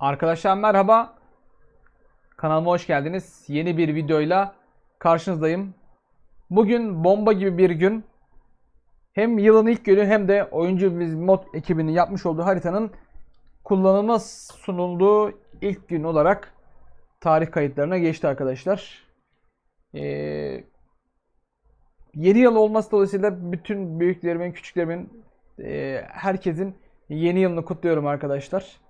Arkadaşlar merhaba. Kanalıma hoş geldiniz. Yeni bir videoyla karşınızdayım. Bugün bomba gibi bir gün. Hem yılın ilk günü hem de oyuncu biz mod ekibinin yapmış olduğu haritanın kullanıma sunulduğu ilk gün olarak tarih kayıtlarına geçti arkadaşlar. Ee, yeni yıl olması dolayısıyla bütün büyüklerimin, küçüklerimin, e, herkesin yeni yılını kutluyorum arkadaşlar.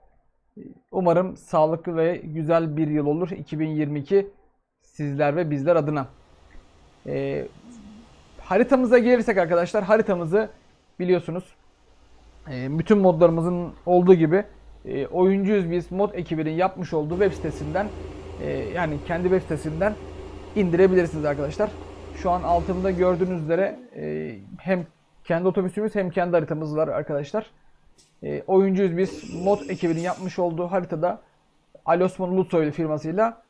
Umarım sağlıklı ve güzel bir yıl olur 2022 sizler ve bizler adına. Ee, haritamıza gelirsek arkadaşlar haritamızı biliyorsunuz e, bütün modlarımızın olduğu gibi e, oyuncuyuz biz mod ekibinin yapmış olduğu web sitesinden e, yani kendi web sitesinden indirebilirsiniz arkadaşlar. Şu an altımda gördüğünüz üzere e, hem kendi otobüsümüz hem kendi haritamız var arkadaşlar. E, oyuncuyuz biz. Mod ekibinin yapmış olduğu haritada Ali Osman Ulusoy firmasıyla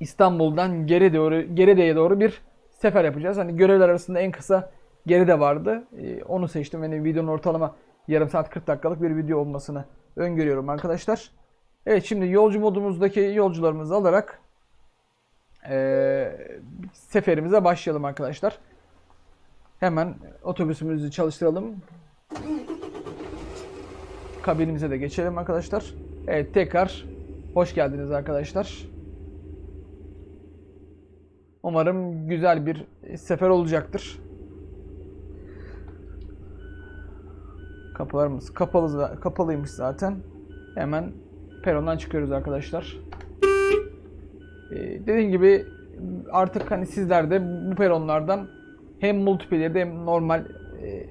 İstanbul'dan geri doğru Geride'ye doğru bir sefer yapacağız. Hani görevler arasında en kısa Geride vardı. E, onu seçtim. Yani videonun ortalama yarım saat 40 dakikalık bir video olmasını öngörüyorum arkadaşlar. Evet şimdi yolcu modumuzdaki yolcularımızı alarak e, seferimize başlayalım arkadaşlar. Hemen otobüsümüzü çalıştıralım kabinimize de geçelim arkadaşlar. Evet tekrar hoş geldiniz arkadaşlar. Umarım güzel bir sefer olacaktır. Kapılarımız kapalı kapalıymış zaten. Hemen perondan çıkıyoruz arkadaşlar. Ee, dediğim gibi artık hani sizler de bu peronlardan hem multiplayer hem normal e,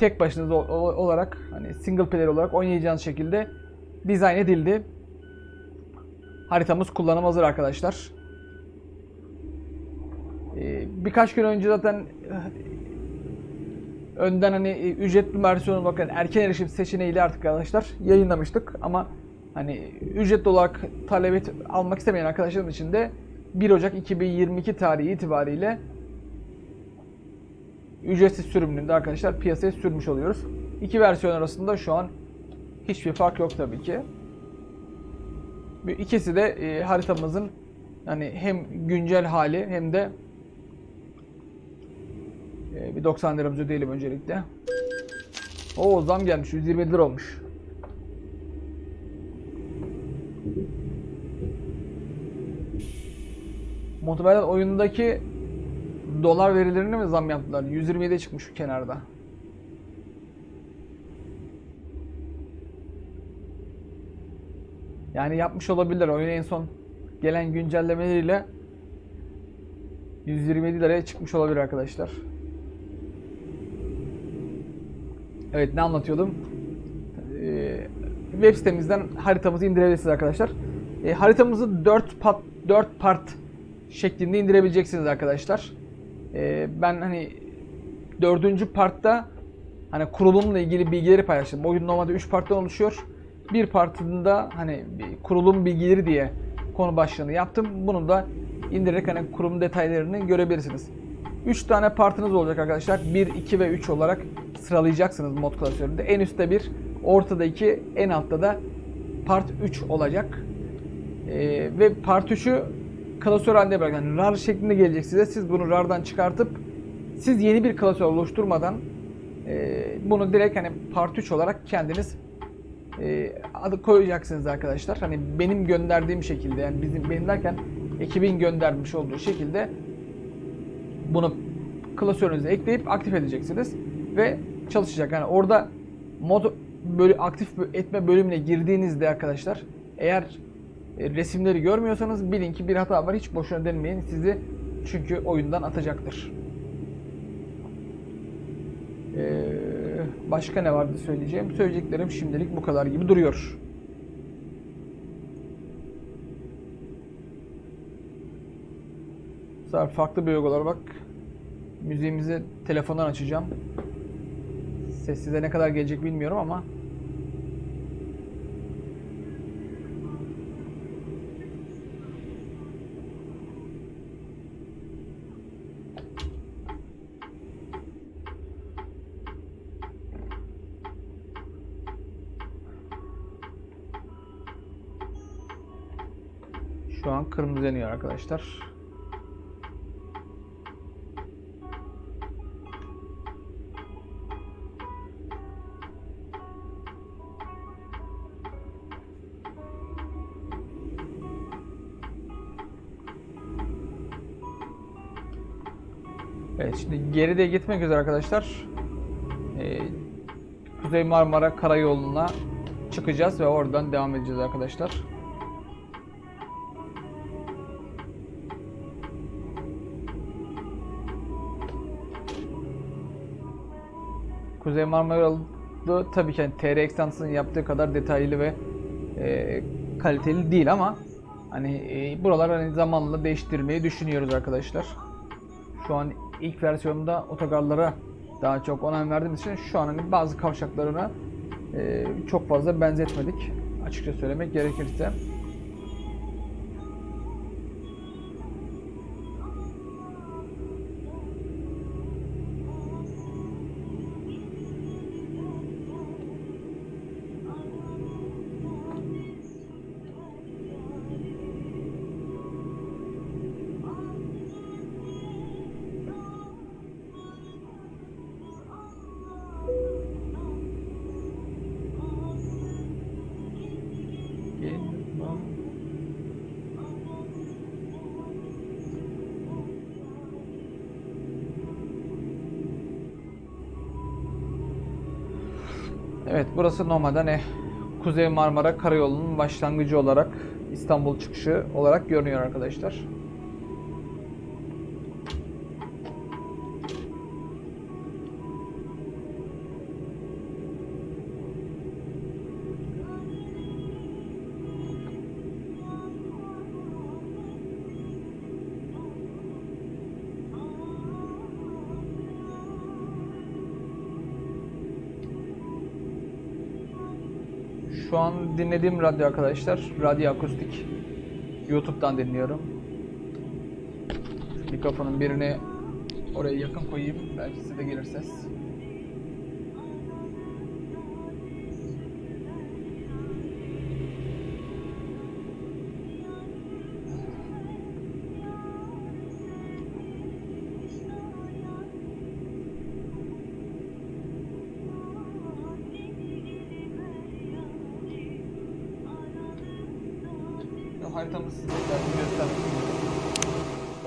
tek başınıza olarak hani single player olarak oynayacağınız şekilde dizayn edildi. Haritamız kullanım hazır arkadaşlar. Ee, birkaç gün önce zaten eh, önden hani e, ücretli versiyonu bakın erken erişim seçeneğiyle artık arkadaşlar yayınlamıştık ama hani ücretli olarak talep almak istemeyen arkadaşlarım için de 1 Ocak 2022 tarihi itibariyle ücretsiz sürümünde arkadaşlar piyasaya sürmüş oluyoruz. İki versiyon arasında şu an hiçbir fark yok tabii ki. İkisi de e, haritamızın yani hem güncel hali hem de e, bir 90 liramızı ödeyelim öncelikle. O zam gelmiş 120 lira olmuş. Muhtemelen oyundaki dolar verilerini mi zam yaptılar? 127'ye çıkmış şu kenarda. Yani yapmış olabilirler. Oyun en son gelen güncellemeleriyle 127 liraya çıkmış olabilir arkadaşlar. Evet ne anlatıyordum? Ee, web sitemizden haritamızı indirebilirsiniz arkadaşlar. Ee, haritamızı 4 part, 4 part şeklinde indirebileceksiniz arkadaşlar. Ee, ben hani dördüncü partta hani kurulumla ilgili bilgileri paylaştım. Oyun normalde 3 parttan oluşuyor. Bir partında hani bir kurulum bilgileri diye konu başlığını yaptım. Bunu da indirerek hani kurum detaylarını görebilirsiniz. 3 tane partınız olacak arkadaşlar. 1, 2 ve 3 olarak sıralayacaksınız mod klasöründe. En üstte 1, ortada 2, en altta da part 3 olacak. Ee, ve part 3'ü klasör halinde bırak. Yani rar şeklinde gelecek size. Siz bunu rardan çıkartıp siz yeni bir klasör oluşturmadan e, bunu direkt hani part 3 olarak kendiniz e, adı koyacaksınız arkadaşlar. Hani benim gönderdiğim şekilde yani bizim benim derken ekibin göndermiş olduğu şekilde bunu klasörünüze ekleyip aktif edeceksiniz ve çalışacak. Yani orada mod böyle aktif etme bölümüne girdiğinizde arkadaşlar eğer resimleri görmüyorsanız bilin ki bir hata var. Hiç boşuna denemeyin. Sizi çünkü oyundan atacaktır. Ee, başka ne vardı söyleyeceğim? Söyleyeceklerim şimdilik bu kadar gibi duruyor. Bu farklı bir uygulama bak. Müziğimizi telefondan açacağım. Ses size ne kadar gelecek bilmiyorum ama Şu an kırmızı yanıyor arkadaşlar. Evet şimdi geride gitmek üzere arkadaşlar. Ee, Kuzey Marmara Karayolu'na çıkacağız ve oradan devam edeceğiz arkadaşlar. Kuzey Marmara tabii ki yani TR Exans'ın yaptığı kadar detaylı ve e, kaliteli değil ama hani e, buralar hani zamanla değiştirmeyi düşünüyoruz arkadaşlar. Şu an ilk versiyonda otogarlara daha çok önem verdiğimiz için şu an hani bazı kavşaklarına e, çok fazla benzetmedik. Açıkça söylemek gerekirse. Evet burası normalde ne Kuzey Marmara Karayolu'nun başlangıcı olarak İstanbul çıkışı olarak görünüyor arkadaşlar. Şu an dinlediğim radyo arkadaşlar, radyo akustik. YouTube'dan dinliyorum. Mikrofonun birini oraya yakın koyayım, belki size de gelir ses. Size istiyorum.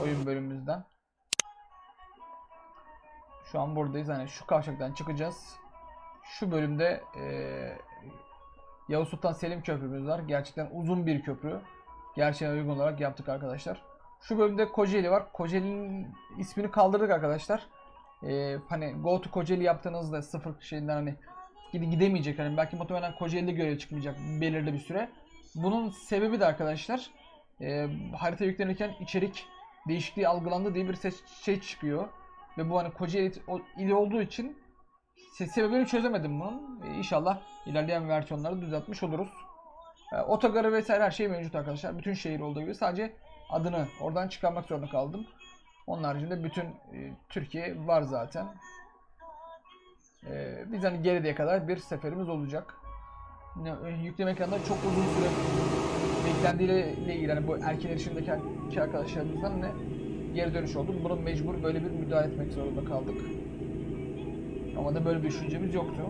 Oyun bölümümüzden. Şu an buradayız. Hani şu kavşaktan çıkacağız. Şu bölümde eee Yavuz Sultan Selim Köprümüz var. Gerçekten uzun bir köprü. Gerçeğe uygun olarak yaptık arkadaşlar. Şu bölümde Kocaeli var. Kocaeli'nin ismini kaldırdık arkadaşlar. Eee hani Go to Kocaeli yaptığınızda sıfır şeyinden hani gide- gidemeyecek. Hani belki muhtemelen Kocaeli'de görev çıkmayacak belirli bir süre. Bunun sebebi de arkadaşlar e, harita yüklenirken içerik değişikliği algılandı diye bir ses şey çıkıyor. Ve bu hani Kocaeli ili olduğu için se- sebebini çözemedim bunun. E, inşallah ilerleyen versiyonları düzeltmiş oluruz. E, otogarı vesaire her şey mevcut arkadaşlar. Bütün şehir olduğu gibi sadece adını oradan çıkarmak zorunda kaldım. Onun haricinde bütün e, Türkiye var zaten. E, biz hani geriye kadar bir seferimiz olacak. E, yükleme ekranında çok uzun süre ile ilgili hani bu erken erişimdeki arkadaşlarımızdan ne geri dönüş oldu. Bunu mecbur böyle bir müdahale etmek zorunda kaldık. Ama da böyle bir düşüncemiz yoktu.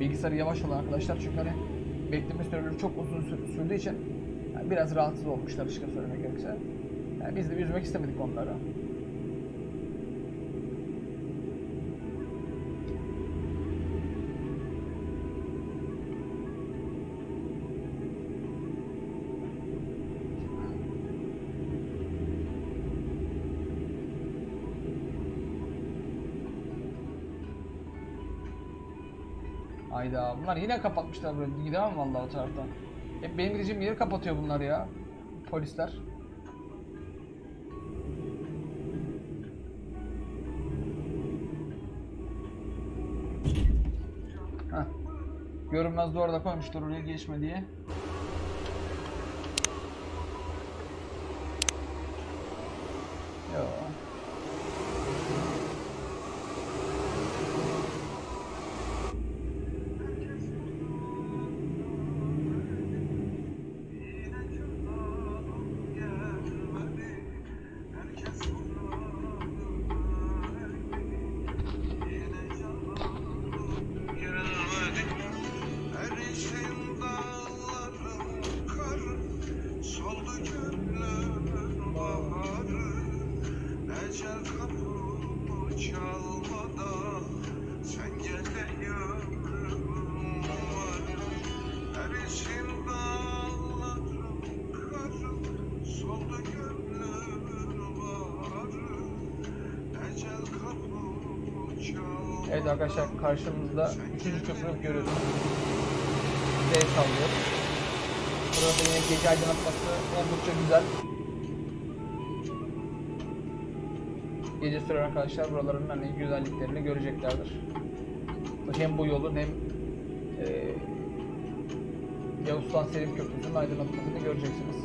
Bilgisayarı yavaş olan arkadaşlar çünkü hani bekleme süreleri çok uzun sür- sürdüğü için yani biraz rahatsız olmuşlar açıkça söylemek gerekirse. Yani biz de üzmek istemedik onları. Hayda bunlar yine kapatmışlar burayı. Gidemem vallahi o taraftan. Hep benim gideceğim yeri kapatıyor bunlar ya. Polisler. Heh. Görünmez duvar da koymuşlar oraya geçme diye. Arkadaşlar karşımızda 3. köprü görüyorsunuz. D sallıyor. Burada yine gece aydınlatması oldukça güzel. Gece süren arkadaşlar buraların hani güzelliklerini göreceklerdir. Hem bu yolun hem e, Yavuz Sultan Selim Köprüsü'nün aydınlatmasını göreceksiniz.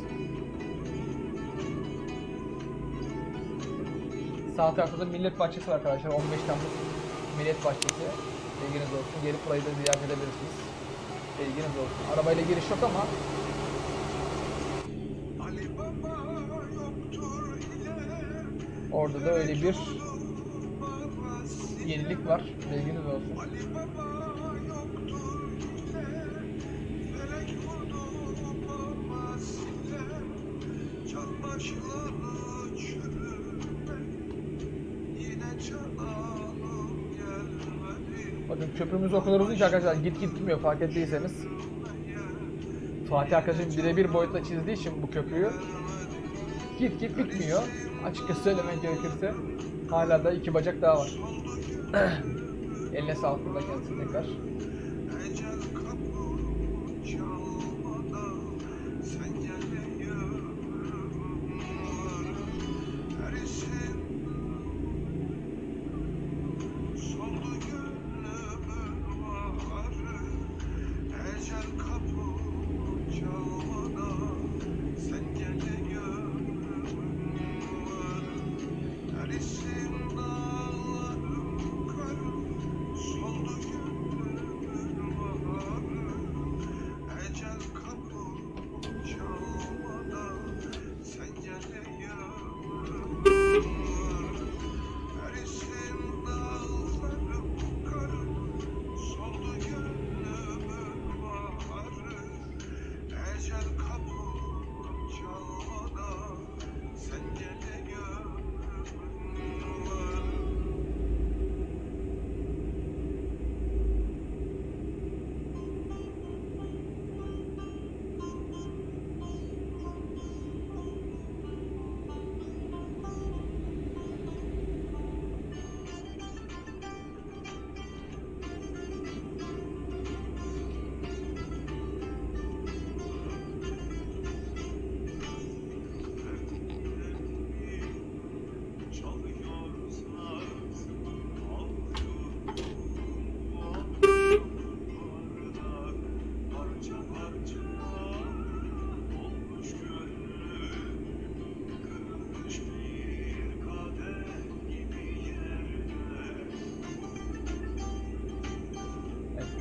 Sağ tarafta da Millet Bahçesi var arkadaşlar. 15 Temmuz Millet Bahçesi. Bilginiz olsun. Gelip burayı da ziyaret edebilirsiniz. Bilginiz olsun. Arabayla giriş yok ama orada da öyle bir yenilik var. Bilginiz olsun. Bakın köprümüz o kadar uzun ki arkadaşlar git git gitmiyor fark ettiyseniz. Fatih arkadaşım birebir boyutla çizdiği için bu köprüyü git git bitmiyor. Açıkça söylemek gerekirse hala da iki bacak daha var. Eline sağlık burada kendisi tekrar.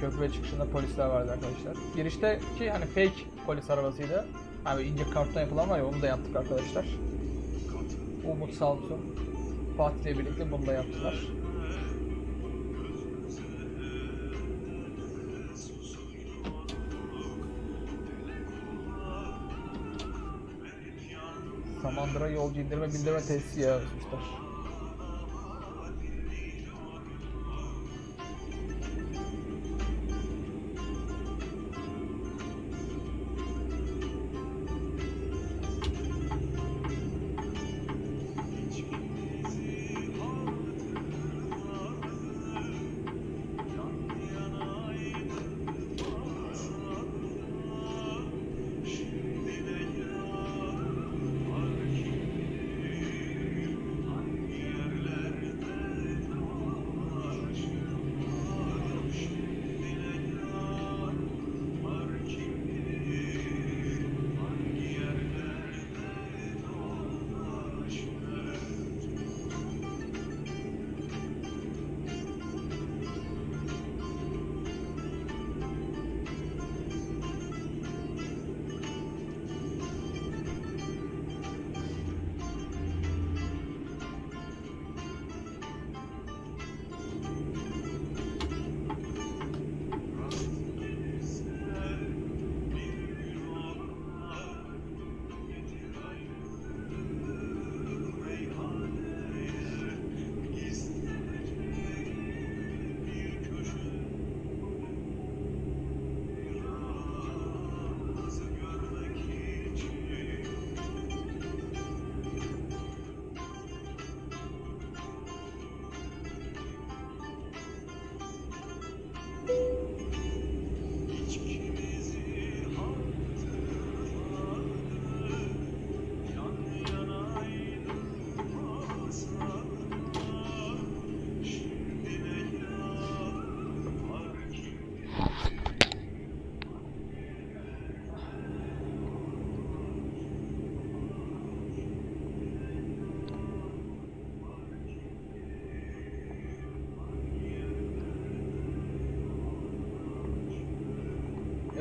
Evet, köprü çıkışında polisler vardı arkadaşlar. Girişteki hani fake polis arabasıydı. Hani ince karton yapılan var ya onu da yaptık arkadaşlar. Umut sağ olsun. Fatih ile birlikte bunu da yaptılar. Samandıra yolcu indirme bildirme tesisi yazmışlar.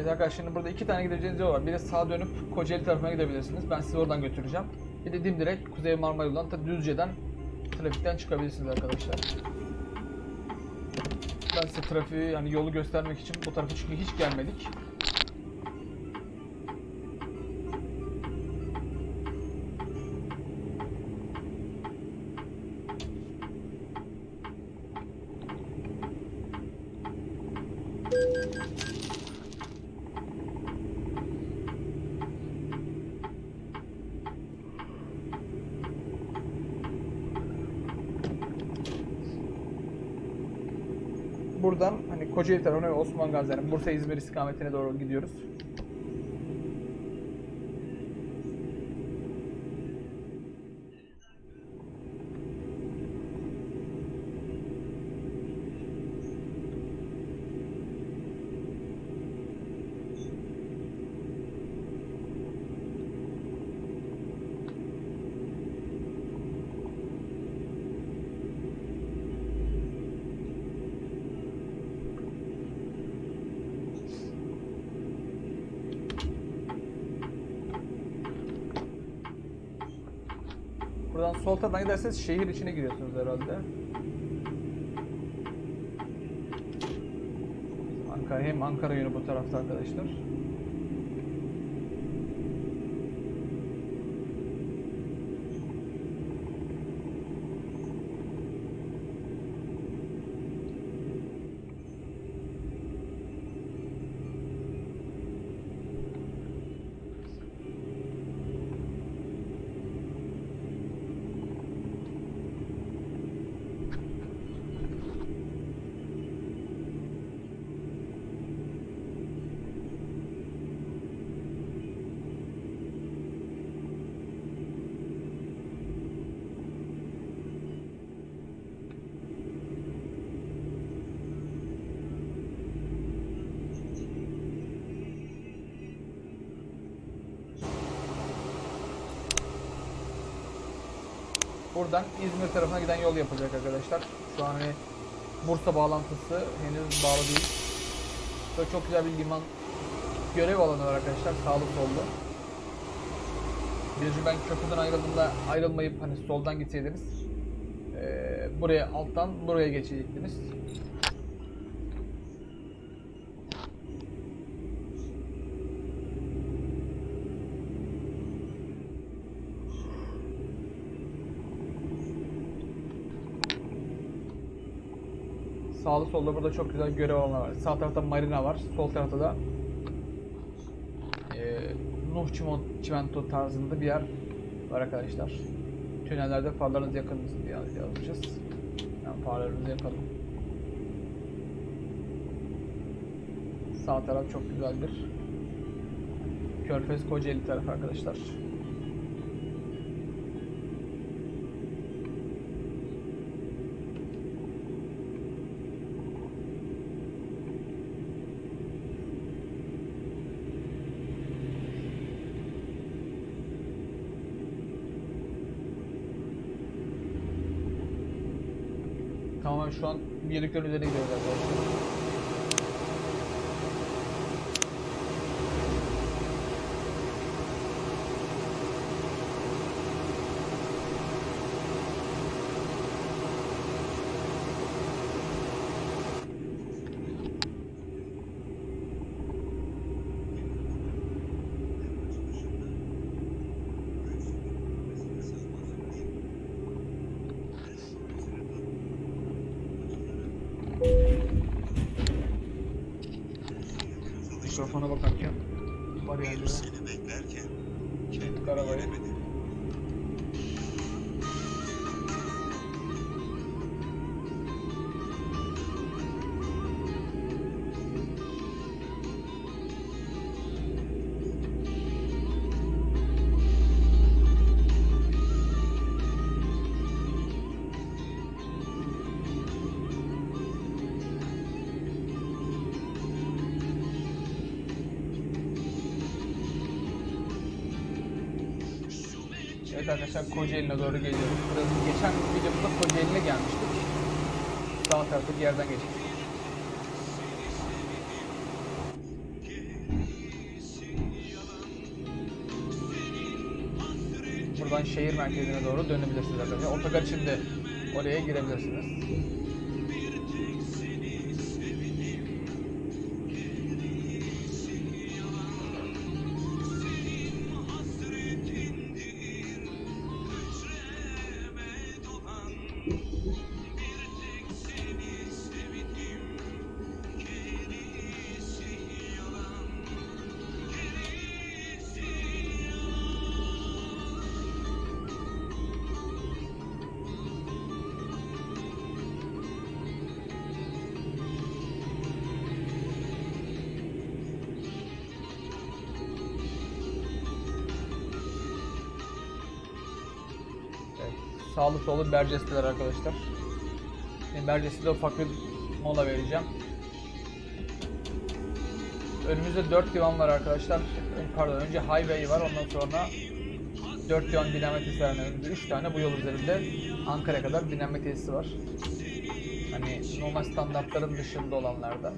Evet arkadaşlar şimdi burada iki tane gideceğiniz yol var. Biri sağa dönüp Kocaeli tarafına gidebilirsiniz. Ben sizi oradan götüreceğim. Bir de dimdirek Kuzey Marmara yolundan ta Düzce'den trafikten çıkabilirsiniz arkadaşlar. Ben size trafiği yani yolu göstermek için bu tarafa çünkü hiç gelmedik. Buradan Kocaeli tarafına ve Osman Gazi yani Bursa İzmir istikametine doğru gidiyoruz. Buradan sol taraftan giderseniz şehir içine giriyorsunuz herhalde. Ankara hem Ankara yönü bu tarafta arkadaşlar. Buradan İzmir tarafına giden yol yapılacak arkadaşlar. Şu an hani Bursa bağlantısı henüz bağlı değil. Böyle çok güzel bir liman görev alanı var arkadaşlar sağlı sollu. Bir ben köprüden ayrıldığımda ayrılmayıp hani soldan gitseydiniz eee, buraya alttan buraya geçecektiniz. Sağlı solda burada çok güzel görev alanı var. Sağ tarafta marina var. Sol tarafta da eee Nuh Çimento tarzında bir yer var arkadaşlar. Tünellerde farlarınız yakın mısın diye yazmışız. Yani farlarınızı yakalım. Sağ taraf çok güzeldir. Körfez Kocaeli tarafı arkadaşlar. Tamamen şu an birliklerin üzerine gidiyoruz. Arabayı. Evet arkadaşlar Kocaeli'ne doğru geliyoruz. Burası geçen videomuzda Kocaeli'ne gelmiştik. Sağ taraftaki yerden geçmiştik. Buradan şehir merkezine doğru dönebilirsiniz arkadaşlar. Otogar şimdi oraya girebilirsiniz. Sağlı sollu Bercesteler arkadaşlar. Şimdi Berceste'de ufak bir mola vereceğim. Önümüzde 4 divan var arkadaşlar. Pardon önce highway var ondan sonra 4 divan var. Yani önümüzde 3 tane bu yol üzerinde Ankara kadar dinlenme tesisi var. Hani normal standartların dışında olanlardan.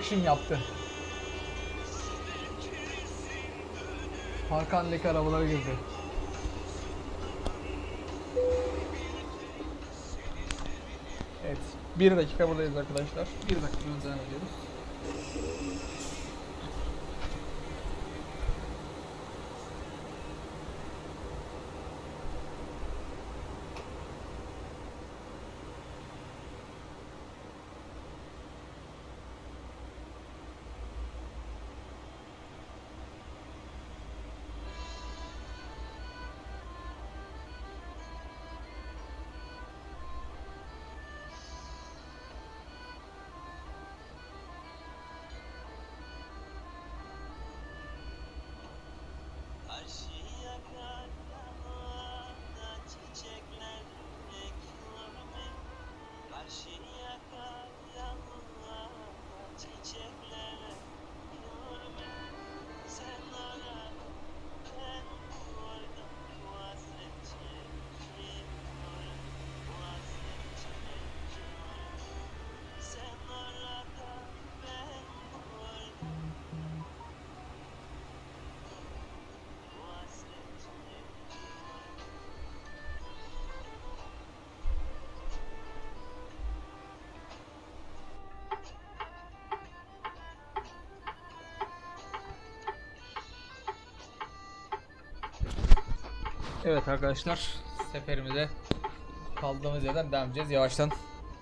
Action yaptı. Hakan'daki arabalara girdi. Evet. Bir dakika buradayız arkadaşlar. Bir dakika devam ediyoruz. Evet arkadaşlar seferimize kaldığımız yerden devam edeceğiz. Yavaştan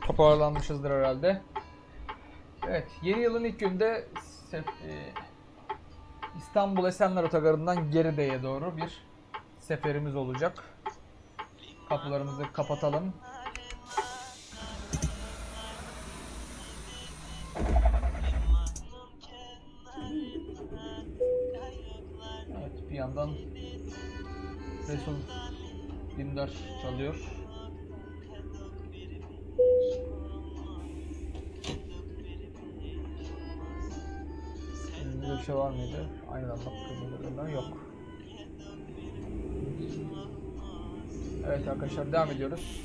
toparlanmışızdır herhalde. Evet yeni yılın ilk günde e, İstanbul Esenler Otogarı'ndan Geride'ye doğru bir seferimiz olacak. Kapılarımızı kapatalım. Evet bir yandan Resul 24 çalıyor. kadok bir şey var mıydı? Aynadan baktığımızda yok. Evet arkadaşlar devam ediyoruz.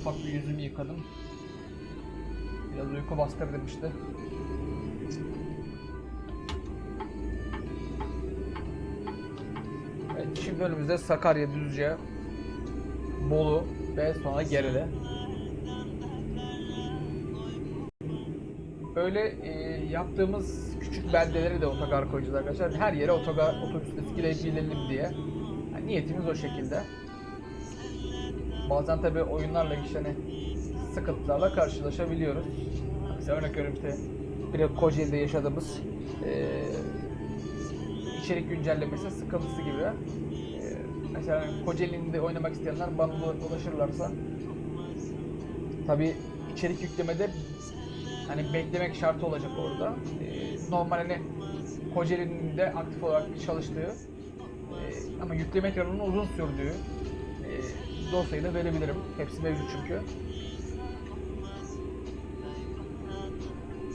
Ufak bir yüzümü yıkadım. Biraz uyku bastırdım işte. Şimdi önümüzde Sakarya, Düzce, Bolu ve sonra geride. Böyle e, yaptığımız küçük beldeleri de otogar koyacağız arkadaşlar. Her yere otogar otobüsle girebilelim diye. Yani niyetimiz o şekilde. Bazen tabi oyunlarla işte hani sıkıntılarla karşılaşabiliyoruz. Mesela örnek veriyorum işte bir de Kocaeli'de yaşadığımız e, içerik güncellemesi sıkıntısı gibi. E, mesela Kocaeli'nde oynamak isteyenler bana ula- ulaşırlarsa tabi içerik yüklemede hani beklemek şartı olacak orada. E, normal hani Kocaeli'nin de aktif olarak çalıştığı e, ama yükleme ekranının uzun sürdüğü e, dosyayı da verebilirim. Hepsi mevcut çünkü.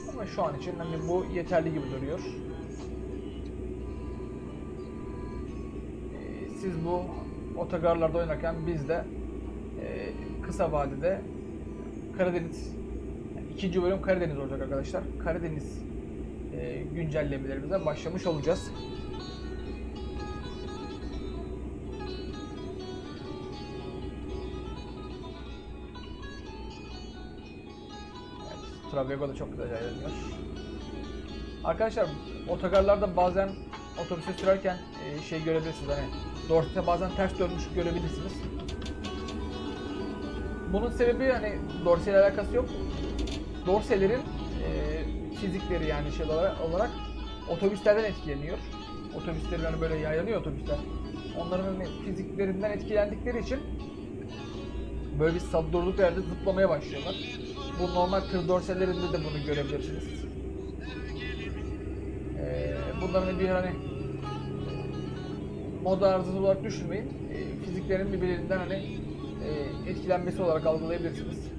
Ama şu an için hani bu yeterli gibi duruyor. Otogarlarda oynarken biz de e, kısa vadede Karadeniz yani ikinci bölüm Karadeniz olacak arkadaşlar. Karadeniz e, güncellemelerimize başlamış olacağız. Evet, Travego da çok güzel ilerliyor. Arkadaşlar otogarlarda bazen otobüse sürerken e, şey görebilirsiniz hani Dorset'e bazen ters dönmüş görebilirsiniz. Bunun sebebi hani Dorse ile alakası yok. Dorse'lerin e, fizikleri yani şey olarak, otobüslerden etkileniyor. Otobüslerin hani böyle yaylanıyor otobüsler. Onların hani fiziklerinden etkilendikleri için böyle bir durduk yerde zıplamaya başlıyorlar. Bu normal tır dorselerinde de bunu görebilirsiniz. Ee, bunların bir hani moda arızası olarak düşünmeyin. Ee, fiziklerin birbirlerinden hani e, etkilenmesi olarak algılayabilirsiniz.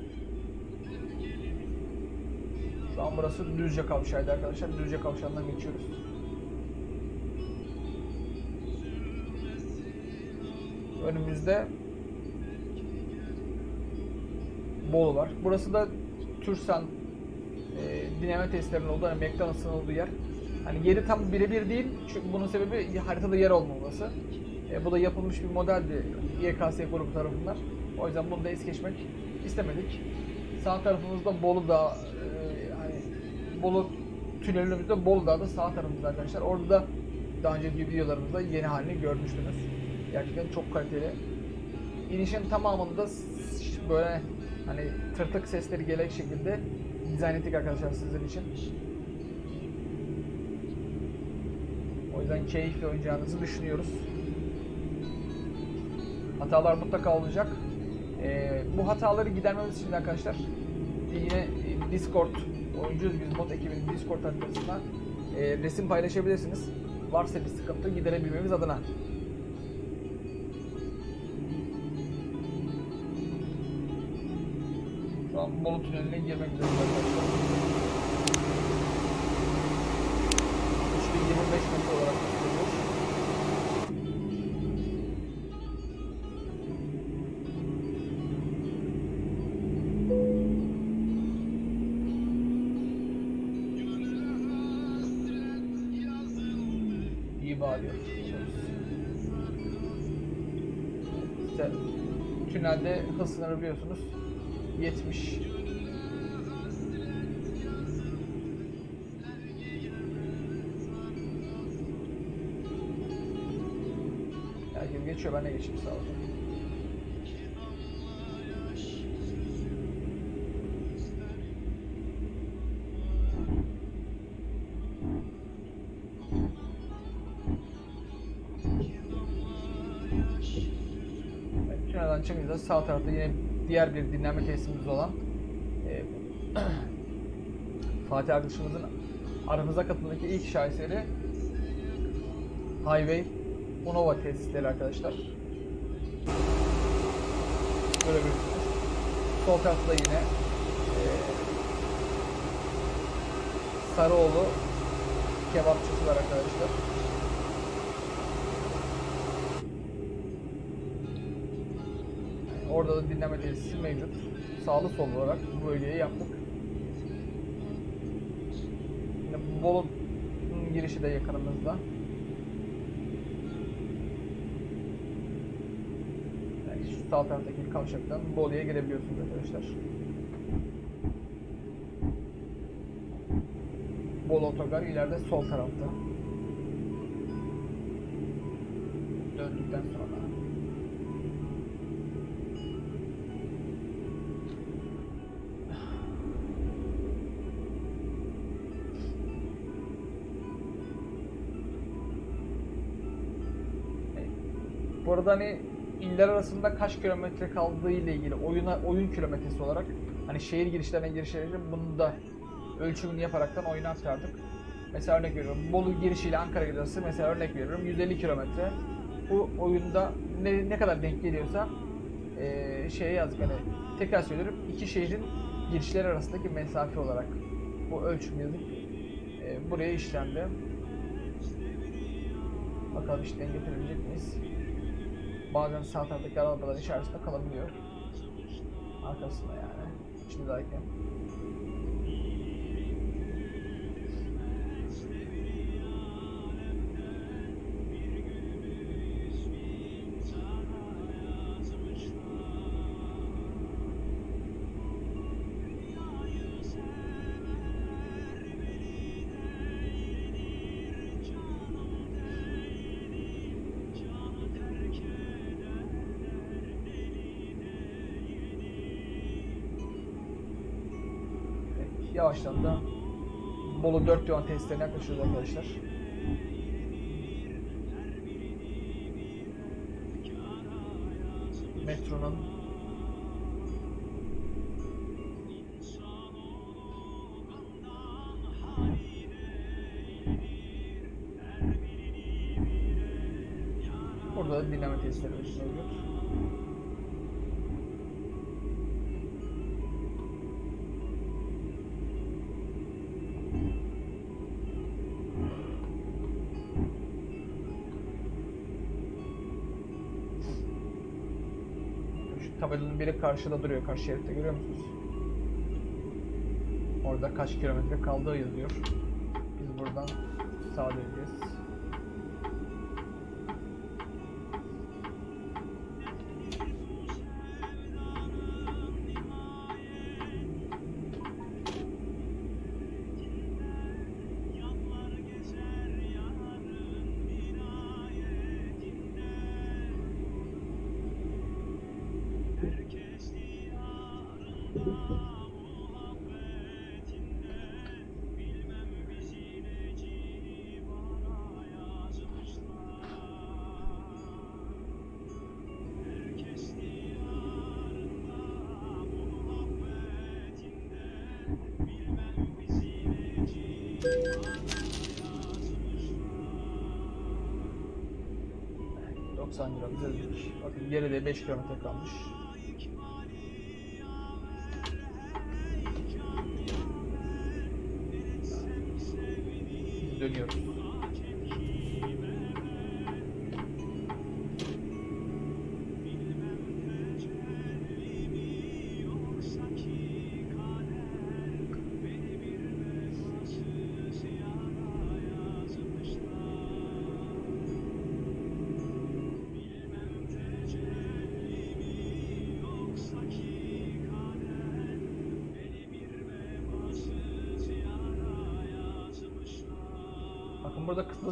Şu an burası Düzce kavşağıydı arkadaşlar. Düzce kavşağından geçiyoruz. Önümüzde Bolu var. Burası da Türsan e, dinleme testlerinin olduğu, hani McDonald's'ın olduğu yer. Hani yeri tam birebir değil çünkü bunun sebebi haritada yer olmaması. E, bu da yapılmış bir modeldi YKS grubu tarafından. O yüzden bunu da es geçmek istemedik. Sağ tarafımızda Bolu Dağı, e, hani Bolu tünelimizde Bolu Dağı da sağ tarafımızda arkadaşlar. Orada da daha önceki videolarımızda yeni halini görmüştünüz. Gerçekten çok kaliteli. İnişin tamamında böyle hani tırtık sesleri gelecek şekilde dizayn ettik arkadaşlar sizler için. O yüzden keyifli oynayacağınızı düşünüyoruz. Hatalar mutlaka olacak. Ee, bu hataları gidermemiz için arkadaşlar yine e, Discord oyuncuyuz biz mod ekibinin Discord haritasına e, resim paylaşabilirsiniz. Varsa bir sıkıntı giderebilmemiz adına. Şu an Bolu Tüneli'ne girmek üzereyiz arkadaşlar. 3025 metre olarak tünelde hız sınırı biliyorsunuz 70 Herkes geçiyor ben de geçeyim sağ olun. Tünelden çıkınca sağ tarafta yine diğer bir dinlenme tesisimiz olan e, Fatih arkadaşımızın aramıza katıldaki ilk şaheseri Highway Unova tesisleri arkadaşlar. Bir Sol tarafta yine e, Sarıoğlu kebapçısı var arkadaşlar. Orada da dinleme tesisi mevcut. Sağlı sol olarak bu bölgeyi yaptık. Yine Bolu'nun girişi de yakınımızda. Yani şu sağ taraftaki kavşaktan Bolu'ya girebiliyorsunuz arkadaşlar. Bolu otogar ileride sol tarafta. Bu arada hani iller arasında kaç kilometre kaldığı ile ilgili oyuna oyun kilometresi olarak hani şehir girişlerine girişlerine bunu da ölçümünü yaparaktan oyuna aktardık. Mesela örnek veriyorum. Bolu girişiyle Ankara giderse mesela örnek veriyorum 150 kilometre. Bu oyunda ne, ne kadar denk geliyorsa eee şeye yazdık hani tekrar söylüyorum iki şehrin girişleri arasındaki mesafe olarak bu ölçüm yazıp eee, buraya işlendi. Bakalım işten getirebilecek miyiz? Bazen sağ taraftaki arabaların içerisinde kalabiliyor. Arkasında yani. İçindeyken. Yavaştan da Bolu 4 yol testlerine yaklaşıyoruz arkadaşlar. Biri karşıda duruyor, karşı şeritte görüyor musunuz? Orada kaç kilometre kaldığı yazıyor. Biz buradan sağa döneceğiz. 90 lira bize. Bakın geride 5 kilometre kalmış.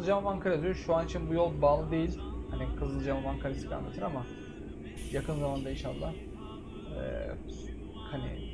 Kızılcahamam Ankara yazıyor. Şu an için bu yol bağlı değil. Hani Kızılcahamam Ankara istikametine ama yakın zamanda inşallah eee hani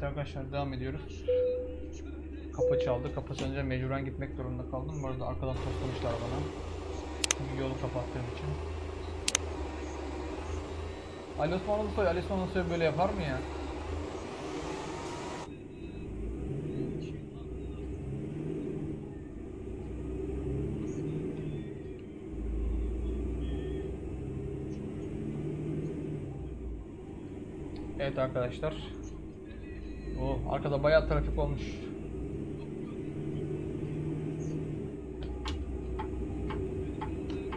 Evet arkadaşlar devam ediyoruz. Kapı çaldı. Kapı çalınca mecburen gitmek zorunda kaldım. Bu arada arkadan toslamışlar bana. Çünkü yolu kapattığım için. Ali Osman Ulusoy, Ali Osman Ulusoy böyle yapar mı ya? Evet arkadaşlar. O arkada bayağı trafik olmuş.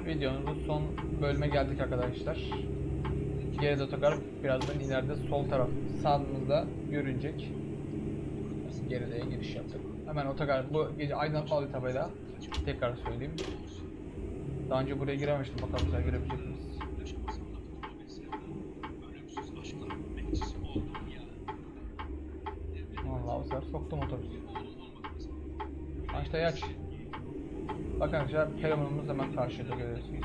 Videomuzun son bölüme geldik arkadaşlar. Gerez otogar birazdan ileride sol taraf sağımızda görünecek. Geride'ye giriş yaptık. Hemen otogar bu gece aydınlatmalı tabela tekrar söyleyeyim. Daha önce buraya girememiştim bakalım güzel girebilecek miyiz? Vallahi bu sefer soktum otobüsü. Açtayı aç. Arkadaşlar telefonumuz hemen karşıda görüyorsunuz.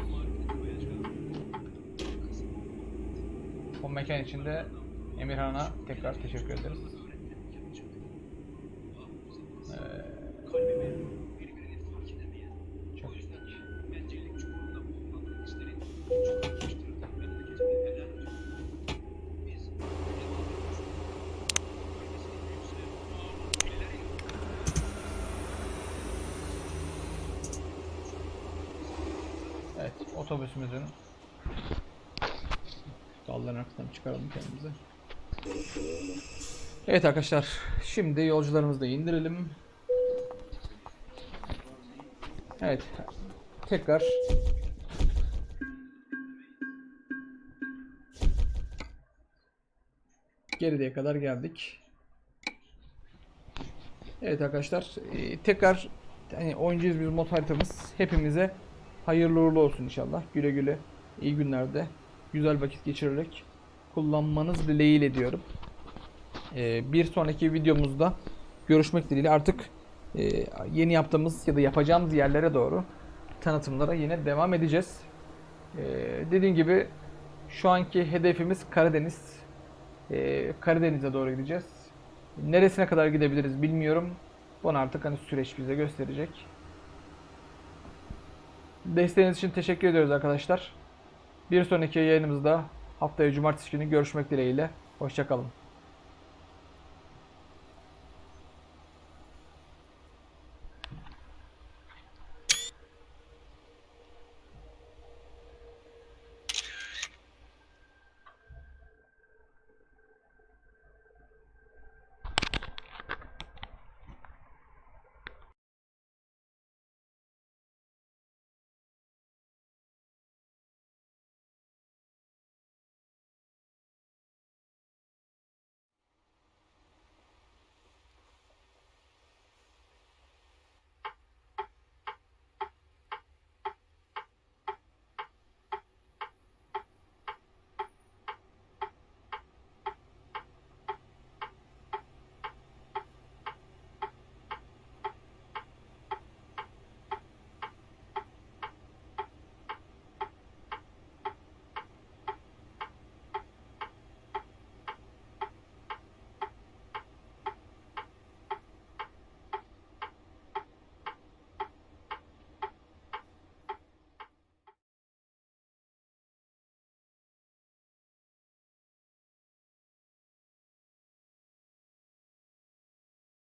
Bu mekan içinde Emirhan'a tekrar teşekkür ederiz. Otobüsümüzün dalların arkasından çıkaralım kendimize. Evet arkadaşlar, şimdi yolcularımızı da indirelim. Evet, tekrar Geriye kadar geldik. Evet arkadaşlar, e, tekrar hani oyuncuyuz biz mod haritamız hepimize hayırlı uğurlu olsun inşallah. Güle güle, iyi günlerde, güzel vakit geçirerek kullanmanız dileğiyle diyorum. E, bir sonraki videomuzda görüşmek dileğiyle artık e, yeni yaptığımız ya da yapacağımız yerlere doğru tanıtımlara yine devam edeceğiz. E, dediğim gibi şu anki hedefimiz Karadeniz. E, Karadeniz'e doğru gideceğiz. Neresine kadar gidebiliriz bilmiyorum. Bunu artık hani süreç bize gösterecek. Desteğiniz için teşekkür ediyoruz arkadaşlar. Bir sonraki yayınımızda haftaya cumartesi günü görüşmek dileğiyle. Hoşçakalın.